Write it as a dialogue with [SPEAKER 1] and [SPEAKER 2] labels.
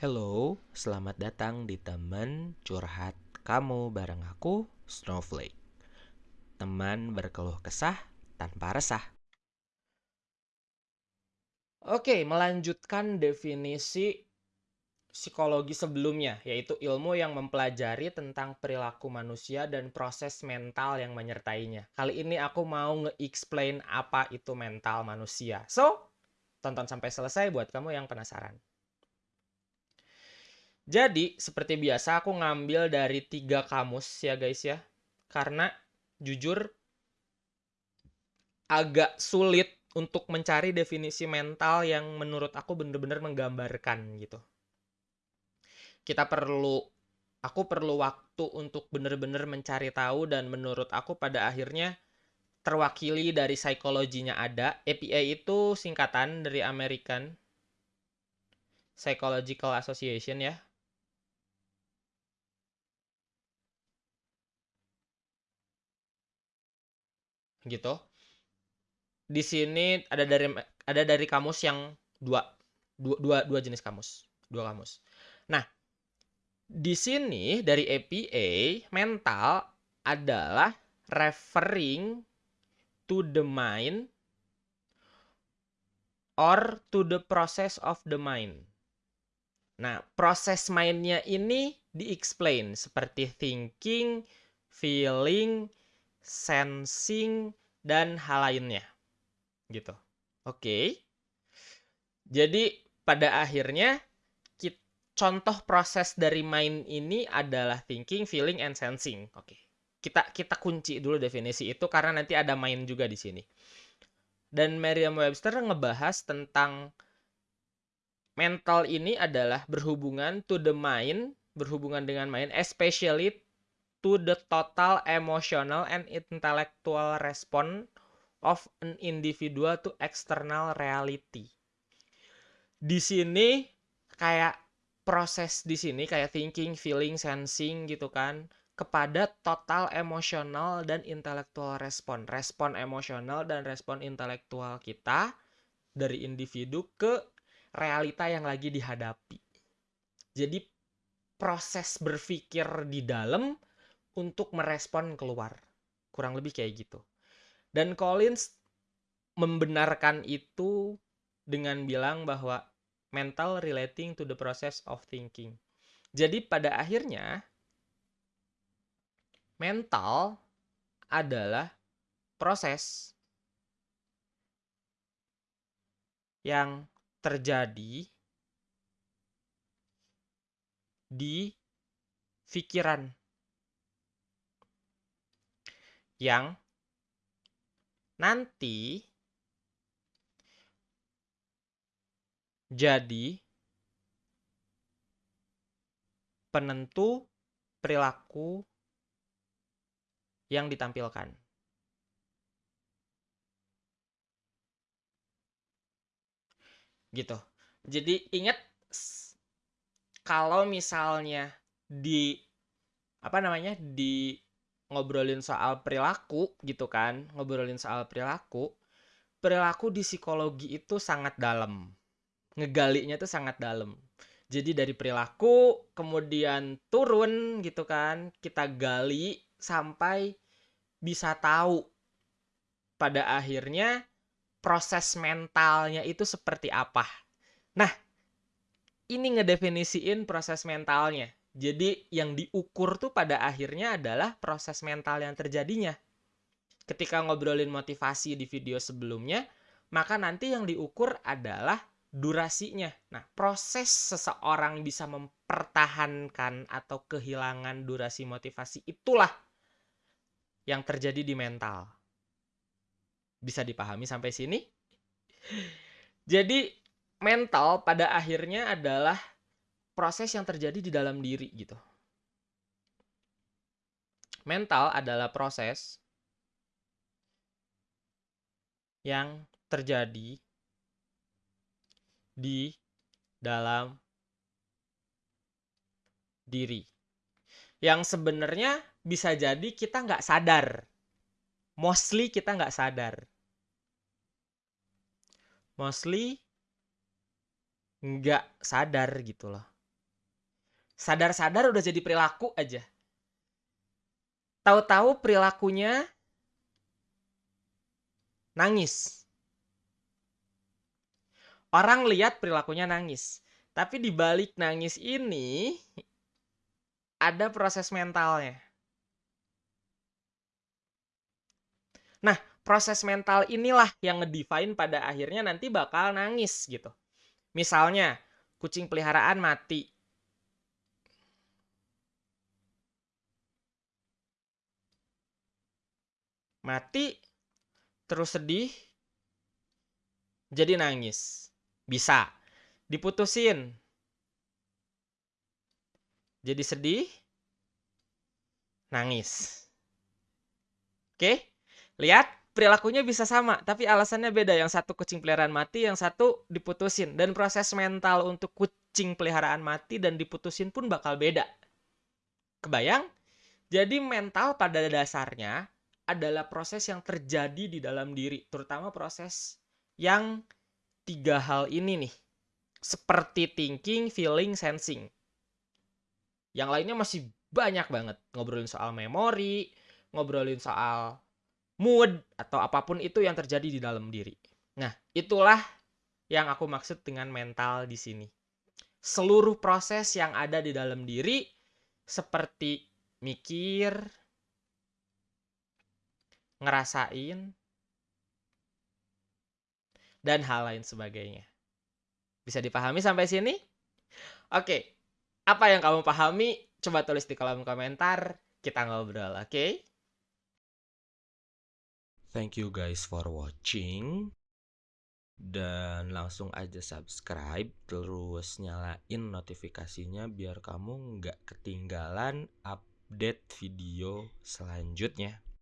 [SPEAKER 1] Hello, selamat datang di teman curhat kamu bareng aku, Snowflake. Teman berkeluh kesah tanpa resah. Oke, melanjutkan definisi psikologi sebelumnya, yaitu ilmu yang mempelajari tentang perilaku manusia dan proses mental yang menyertainya. Kali ini aku mau nge-explain apa itu mental manusia. So, tonton sampai selesai buat kamu yang penasaran. Jadi, seperti biasa aku ngambil dari tiga kamus ya guys ya. Karena jujur agak sulit untuk mencari definisi mental yang menurut aku bener-bener menggambarkan gitu. Kita perlu, aku perlu waktu untuk bener-bener mencari tahu dan menurut aku pada akhirnya terwakili dari psikologinya ada. APA itu singkatan dari American Psychological Association ya. Gitu. Di sini ada dari ada dari kamus yang dua dua dua, dua jenis kamus, dua kamus. Nah, di sini dari APA mental adalah referring to the mind or to the process of the mind. Nah, proses mindnya ini di-explain seperti thinking, feeling, sensing, dan hal lainnya. Gitu. Oke. Jadi pada akhirnya contoh proses dari mind ini adalah thinking, feeling, and sensing. Oke. Kita kita kunci dulu definisi itu karena nanti ada mind juga di sini. Dan Merriam-Webster ngebahas tentang mental ini adalah berhubungan to the mind, berhubungan dengan mind, especially to the total emotional and intellectual response of an individual to external reality. Di sini kayak proses di sini kayak thinking, feeling, sensing gitu kan kepada total emosional dan intelektual respon. Respon emosional dan respon intelektual kita dari individu ke realita yang lagi dihadapi. Jadi proses berpikir di dalam untuk merespon keluar. Kurang lebih kayak gitu. Dan Collins membenarkan itu dengan bilang bahwa mental relating to the process of thinking. Jadi pada akhirnya mental adalah proses yang terjadi di pikiran yang nanti jadi penentu perilaku yang ditampilkan. Gitu. Jadi ingat kalau misalnya di apa namanya di ngobrolin soal perilaku gitu kan, ngobrolin soal perilaku, perilaku di psikologi itu sangat dalam. Ngegalinya itu sangat dalam. Jadi dari perilaku kemudian turun gitu kan, kita gali sampai bisa tahu pada akhirnya proses mentalnya itu seperti apa. Nah, ini ngedefinisiin proses mentalnya. Jadi yang diukur tuh pada akhirnya adalah proses mental yang terjadinya. Ketika ngobrolin motivasi di video sebelumnya, maka nanti yang diukur adalah durasinya. Nah, proses seseorang bisa mempertahankan atau kehilangan durasi motivasi itulah yang terjadi di mental. Bisa dipahami sampai sini? Jadi, mental pada akhirnya adalah proses yang terjadi di dalam diri gitu. Mental adalah proses yang terjadi di dalam diri. Yang sebenarnya bisa jadi kita nggak sadar. Mostly kita nggak sadar. Mostly nggak sadar gitu loh Sadar-sadar udah jadi perilaku aja. Tahu-tahu perilakunya nangis. Orang lihat perilakunya nangis. Tapi di balik nangis ini ada proses mentalnya. Nah, proses mental inilah yang ngedefine pada akhirnya nanti bakal nangis gitu. Misalnya, kucing peliharaan mati. Mati, terus sedih, jadi nangis. Bisa. Diputusin. Jadi sedih, nangis. Oke? Lihat, perilakunya bisa sama, tapi alasannya beda. Yang satu kucing peliharaan mati, yang satu diputusin. Dan proses mental untuk kucing peliharaan mati dan diputusin pun bakal beda. Kebayang? Jadi mental pada dasarnya adalah proses yang terjadi di dalam diri, terutama proses yang tiga hal ini nih. Seperti thinking, feeling, sensing. Yang lainnya masih banyak banget. Ngobrolin soal memori, ngobrolin soal mood atau apa pun itu yang terjadi di dalam diri. Nah, itulah yang aku maksud dengan mental di sini. Seluruh proses yang ada di dalam diri seperti mikir, ngerasain, dan hal lain sebagainya. Bisa dipahami sampai sini? Oke, apa yang kamu pahami? Coba tulis di kolom komentar, kita ngobrol, oke?
[SPEAKER 2] Thank you guys for watching. Dan langsung aja subscribe, terus nyalain notifikasinya biar kamu nggak ketinggalan update video selanjutnya.